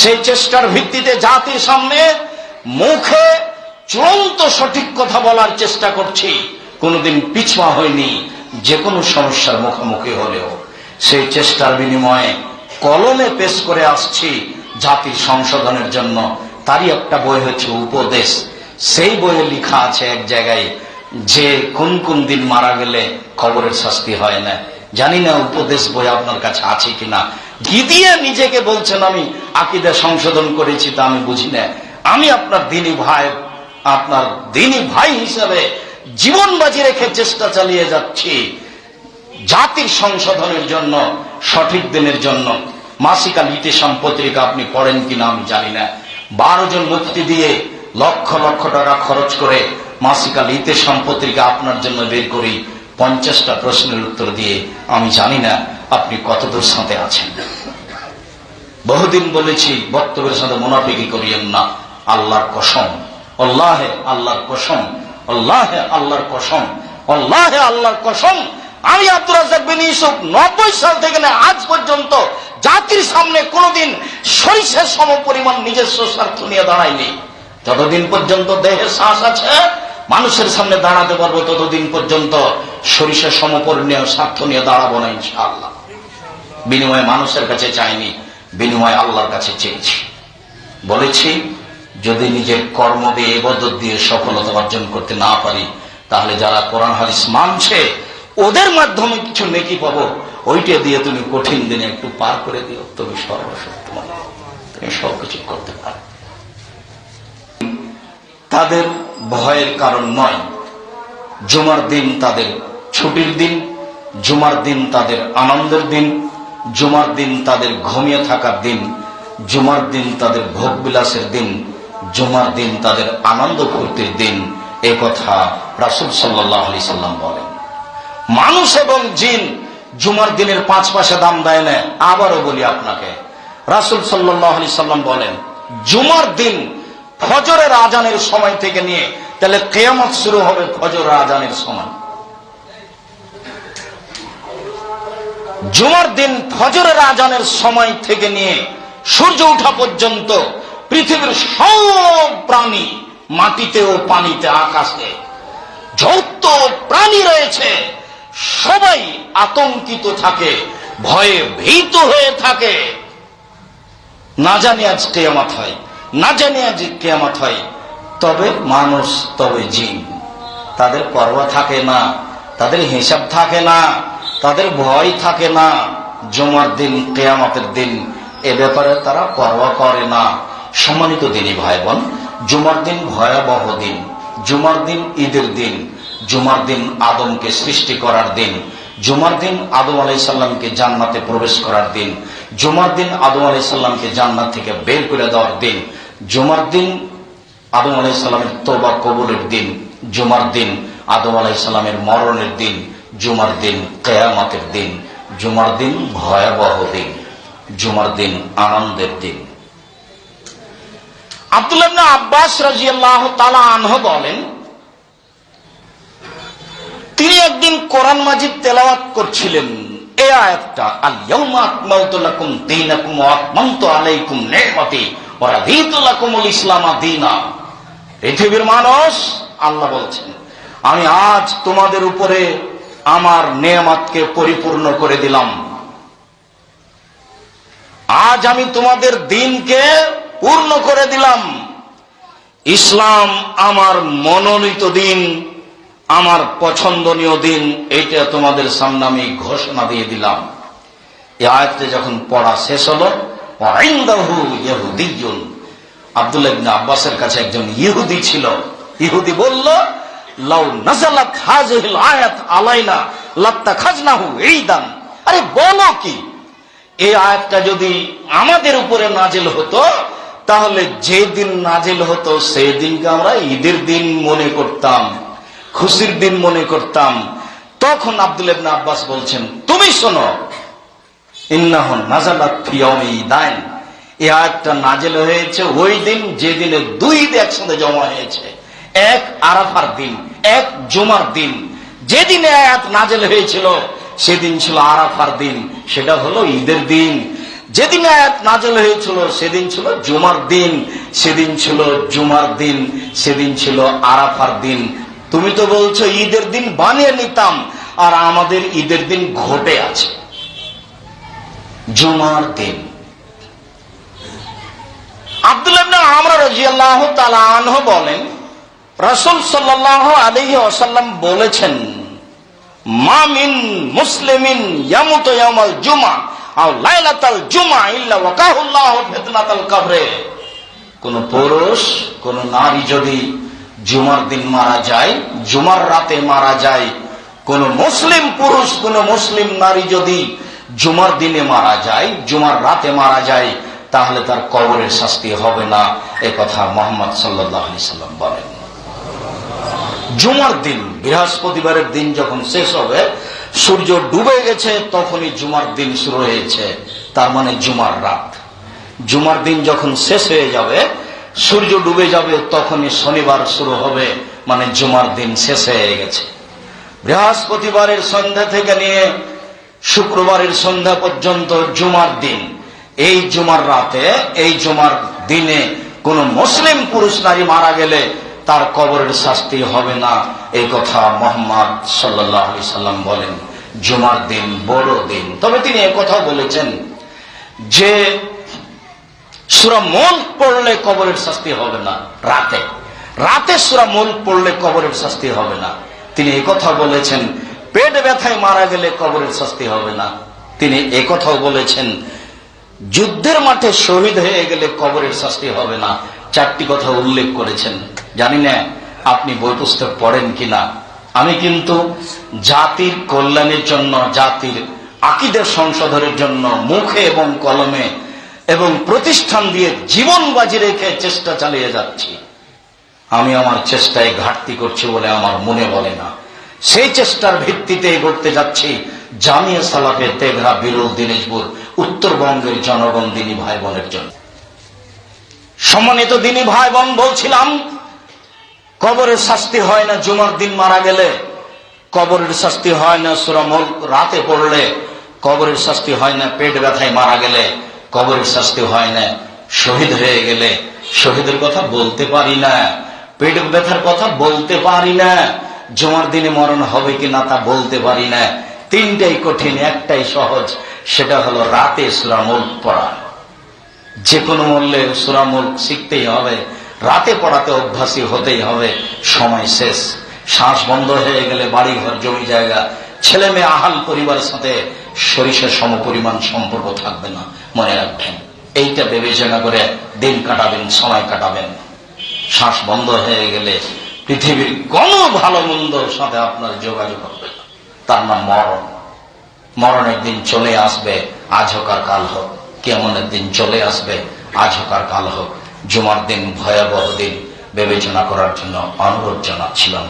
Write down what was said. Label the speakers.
Speaker 1: সেই চেষ্টার ভিত্তিতে জাতির সামনে মুখে চূড়ান্ত সঠিক কথা বলার চেষ্টা করছি। কোনোদিন পিছুয়া হয়নি যে কোনো সমস্যার মুখোমুখি হলেও। সেই চেষ্টার বিনিময়ে কলমে পেশ করে আসছি জাতির সংশোধনের জন্য। তারই একটা বই হচ্ছে উপদেশ। সেই বইয়ে লেখা আছে এক জায়গায়, যে কোন কোন দিন মারা গেলে খবরের শাস্তি হয় না। জানি না উপদেশ বই আপনার কাছে আছে কিনা। গিদিয়ে নিজেকে বলছেন, আমি আকিদা সংশোধন করেছি তা আমি বুঝি না। আমি আপনার দিনী ভাই, আপনার দিনী ভাই হিসাবে জীবন বাজি রেখে চেষ্টা চালিয়ে যাচ্ছি। জাতির সংশোধনের জন্য, সঠিক দিনের জন্য। মাসিকা লিটেশন আপনি পড়েন কিনা আমি জানি না। বারো জন মুক্তি দিয়ে লক্ষ লক্ষ টাকা খরচ করে মাসিকা লিটেশন পত্রিকা আপনার জন্য বের করি। পঞ্চাশটা প্রশ্নের উত্তর দিয়ে আমি জানি না। আপনি কতদূর সাথে আছেন? বহুদিন বলেছি, বক্তব্যের সাথে মুনাফিকি করিয়েন না। আল্লাহর কসম। আল্লাহে আল্লাহর কসম। আল্লাহে আল্লাহর কসম। আল্লাহে আল্লাহর কসম। আমি আব্দুল রাজাক বিন ইউসুফ নব্বই সাল থেকে না, আজ পর্যন্ত জাতির সামনে কোনোদিন সরিষার সম পরিমাণ নিজস্ব স্বার্থ নিয়ে দাঁড়ায়নি। যতদিন পর্যন্ত দেহে শ্বাস আছে, মানুষের সামনে দাঁড়াতে পারব, ততদিন পর্যন্ত সরিষার সমপরিণীয় স্বার্থ নিয়ে দাঁড়াবো না ইনশাআল্লাহ। বিনিময়ে মানুষের কাছে চাইনি, বিনিময়ে আল্লাহর কাছে চেয়েছি। বলেছি, যদি নিজের কর্ম দিয়ে এবদত দিয়ে সফলতা অর্জন করতে না পারি, তাহলে যারা কোরআন, হাদিস মানছে, ওদের মাধ্যমে কিছু নেকি পাবো, ওইটা দিয়ে তুমি কঠিন দিনে একটু পার করে দিও তুমি সর্বশক্তিমান তুমি সবকিছু করতে পারো। তাদের ভয়ের কারণ নয়, জুমার দিন তাদের ছুটির দিন, জুমার দিন তাদের আনন্দের দিন জুমার দিন তাদের ঘুমিয়ে থাকার দিন, জুমার দিন তাদের ভোগ বিলাসের দিন, জুমার দিন তাদের আনন্দ ফুর্তির দিন, এ কথা রাসুল সাল্লাহ আলি সাল্লাম বলেন। মানুষ এবং জিন জুমার দিনের পাঁচ পাশে দাম দেয় না, আবারও বলি আপনাকে। রাসুল সাল্লাহ আলি সাল্লাম বলেন, জুমার দিন ফজরের আজানের সময় থেকে নিয়ে, তাহলে কেয়ামত শুরু হবে ফজরের আজানের সময়। জুমার দিন ফজরের আজানের সময় থেকে নিয়ে সূর্য ওঠা পর্যন্ত পৃথিবীর সব প্রাণী মাটিতে ও পানিতে আকাশে যত প্রাণী রয়েছে। সবাই আতঙ্কিত থাকে, ভয়ে ভীত হয়ে থাকে। না জানি আজ কেয়ামত হয়, না জানি আজ কেয়ামত হয়, তবে মানুষ তবে জিন। তাদের পর্ব থাকে না, তাদের হিসাব থাকে না। তাদের ভয় থাকে না। জমার দিন, কেয়ামতের দিন, এ ব্যাপারে তারা পরোয়া করে না। সম্মানিত দিনই ভাই বোন জুমার দিন ভয়াবহ দিন। জুমার দিন ঈদের দিন। জুমার দিন আদমকে সৃষ্টি করার দিন। জুমার দিন আদম আলাই সাল্লামকে জান্নাতে প্রবেশ করার দিন। জুমার দিন আদম আলাই সাল্লামকে জান্নাত থেকে বের করে দেওয়ার দিন। জুমার দিন আদম আলাই সাল্লামের তোবা কবুলের দিন। জুমার দিন আদম আলাই সাল্লামের মরণের দিন। জুমার দিন, কেয়ামতের দিন, জুমার দিন ভয়াবহ দিন, জুমার দিন আনন্দের দিন। আব্দুল্লাহ আব্বাস রাজিয়াল্লাহ তালা আনহ বলেন, তিনি একদিন কোরআন মাজিদ তেলাওয়াত করছিলেন এই আয়াতটা আল ইয়াউমা আকমালতু লাকুম দীনাকুম ওয়া আতমামতু আলাইকুম নি'মাতি ওয়া রাদিতু লাকুমুল ইসলামা দীনা। পৃথিবীর মানুষ আল্লাহ বলছেন, আমি আজ তোমাদের উপরে আমার নেয়ামতকে পরিপূর্ণ করে দিলাম। আজ আমি তোমাদের দিনকে পূর্ণ করে দিলাম। ইসলাম আমার মনোনীত দিন, আমার পছন্দনীয় দিন এটা তোমাদের সামনে আমি ঘোষণা দিয়ে দিলাম। এই আয়াতটা যখন পড়া শেষ হলো ইবনে আব্বাসের কাছে একজন ইহুদি ছিল। ইহুদি বলল লাউ নাজালাত হাজিহিল আয়াত আলাইনা লাত্তা খাজনাহু এই দান আরে বলো কি, এই আয়াতটা যদি আমাদের উপরে নাজেল হতো, তাহলে যে দিন নাজেল হতো সেই দিনকে আমরা ঈদের দিন মনে করতাম, খুশির দিন মনে করতাম। তখন আব্দুল ইবনে আব্বাস বলছেন, তুমি শোনো ইন্নাহন নাজালাত ফিয়মি দাইন এই আয়াতটা নাজেল হয়েছে ওই দিন যে দিনে দুই ঈদ একসাথে জমা হয়েছে। এক আরাফার দিন, এক জুমার দিন। যেদিন আয়াত নাজেল হয়েছিল, সেদিন ছিল আরাফার দিন, সেটা হলো ঈদের দিন। যেদিন আয়াত নাজল হয়েছিল, সেদিন ছিল জুমার দিন, সেদিন ছিল জুমার দিন, সেদিন ছিল আরাফার দিন। তুমি তো বলছো, ঈদের দিন বানিয়ে নিতাম, আর আমাদের ঈদের দিন ঘটে আছে। জুমার দিন। আব্দুল্লাহ আমরা রাজিয়াল্লাহ তালা আনহ বলেন রসুল সাল্লাহ আলহি আসাল্লাম বলেছেন মামিন মুসলিমিন ইয়ামুত ইয়ামাল জুমা আও লাইলাতাল জুমা ইল্লা ওয়াকাহুল্লাহ ফিতনাতাল কবরে। কোন পুরুষ, কোন নারী যদি জুমার দিন মারা যায়, জুমার রাতে মারা যায়, কোন মুসলিম পুরুষ, কোন মুসলিম নারী যদি জুমার দিনে মারা যায়, জুমার রাতে মারা যায়, তাহলে তার কবরের শাস্তি হবে না, এ কথা মোহাম্মদ সাল্লাহ সাল্লাম বলেন। জুমার দিন, বৃহস্পতিবারের দিন যখন শেষ হবে, সূর্য ডুবে গেছে, তখনই জুমার দিন শুরু হয়েছে। তার মানে জুমার রাত। জুমার দিন যখন শেষ হয়ে যাবে, সূর্য ডুবে যাবে, তখনই শনিবার শুরু হবে মানে জুমার দিন শেষ হয়ে গেছে। বৃহস্পতিবারের সন্ধ্যা থেকে নিয়ে শুক্রবারের সন্ধ্যা পর্যন্ত জুমার দিন। এই জুমার রাতে, এই জুমার দিনে কোন মুসলিম পুরুষ নারী মারা গেলে তার কবরের শাস্তি হবে না। এই কথা মোহাম্মদ সাল্লাহ সাল্লাম বলেন। জুমার দিন বড় দিন। তবে তিনি কথা বলেছেন যে, সুরা পড়লে কবরের শাস্তি হবে না রাতে। রাতে সুরা পড়লে কবরের শাস্তি হবে না। তিনি কথা বলেছেন, পেট ব্যথায় মারা গেলে কবরের শাস্তি হবে না। তিনি কথাও বলেছেন, যুদ্ধের মাঠে শহীদ হয়ে গেলে কবরের শাস্তি হবে না। চারটি কথা উল্লেখ করেছেন। জানি না আপনি বই পুস্তক পড়েন কিনা। আমি কিন্তু জাতির কল্যাণের জন্য, জাতির আকিদের সংশোধনের জন্য মুখে এবং কলমে এবং প্রতিষ্ঠান দিয়ে জীবন বাজি রেখে চেষ্টা চালিয়ে যাচ্ছি। আমি আমার চেষ্টায় ঘাটতি করছি বলে আমার মনে বলে না। সেই চেষ্টার ভিত্তিতে করতে যাচ্ছি জামিয়া সালাফের তেঘরা, বিরল, দিনাজপুর, উত্তরবঙ্গের জনগণ, দিনী ভাই বোনের জন্য। সম্মানিত দিনী ভাই বোন বলছিলাম কবরের শাস্তি হয় না জুমার দিন মারা গেলে। কবরের শাস্তি হয় না সুরামল রাতে পড়লে। কবরের শাস্তি হয় না পেট ব্যথায় মারা গেলে। কবরের শাস্তি হয় না শহীদ হয়ে গেলে। শহীদের কথা বলতে পারি না। পেট ব্যথার কথা বলতে পারি না। জমার দিনে মরণ হবে কি না তা বলতে পারি না। তিনটাই কঠিন, একটাই সহজ, সেটা হলো রাতে সুরামুল পড়া। যে কোনো মূল্যে সুরামুল শিখতেই হবে। রাতে পড়াতে অভ্যাসী হতেই হবে, সময় শেষ। শ্বাস বন্ধ হয়ে গেলে বাড়ি ঘর জমি জায়গা, ছেলে মেয়ে, আহাল পরিবারের সাথে সরিষার সম পরিমাণ সম্পর্ক থাকবে না, মনে রাখবেন। এইটা বিবেচনা করে দিন কাটাবেন, সময় কাটাবেন। শ্বাস বন্ধ হয়ে গেলে পৃথিবীর কোন ভালো মন্দর সাথে আপনার যোগাযোগ হবে না। তার নাম মরণ। মরণের দিন চলে আসবে আজ হোক আর কাল হোক। কেমনের দিন চলে আসবে আজ হোক আর কাল হোক। জুমার দিন ভয়াবহ দিন বিবেচনা করার জন্য অনুরোধ জানাচ্ছিলাম।